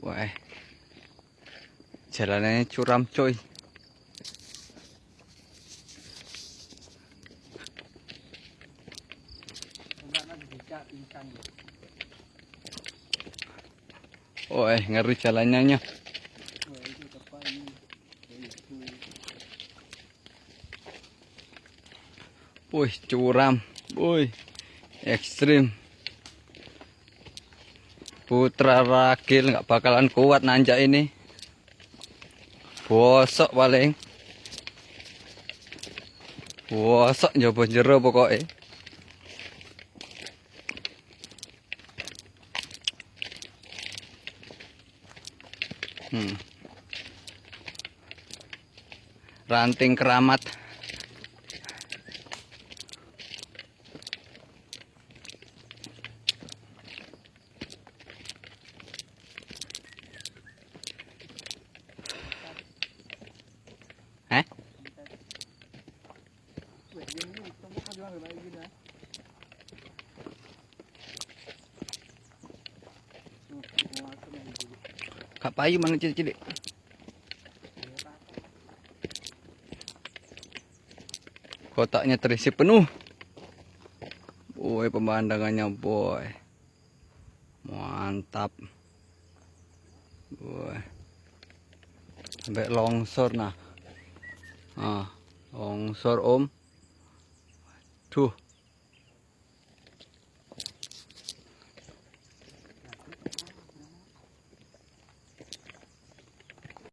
Uầy. Chả là này, chú răm trôi. Uầy ngeri jalannya nya Wih curam Wih ekstrim Putra ragil nggak bakalan kuat nanjak ini. Bosok paling. Bosok nyoba jero pokoknya. Hmm. Ranting keramat. Kak payu mana cilik-cilik? Kotaknya terisi penuh. Boy, pemandangannya boy. Mantap. Boy. Sampai longsor nah. ah, ong sorom 2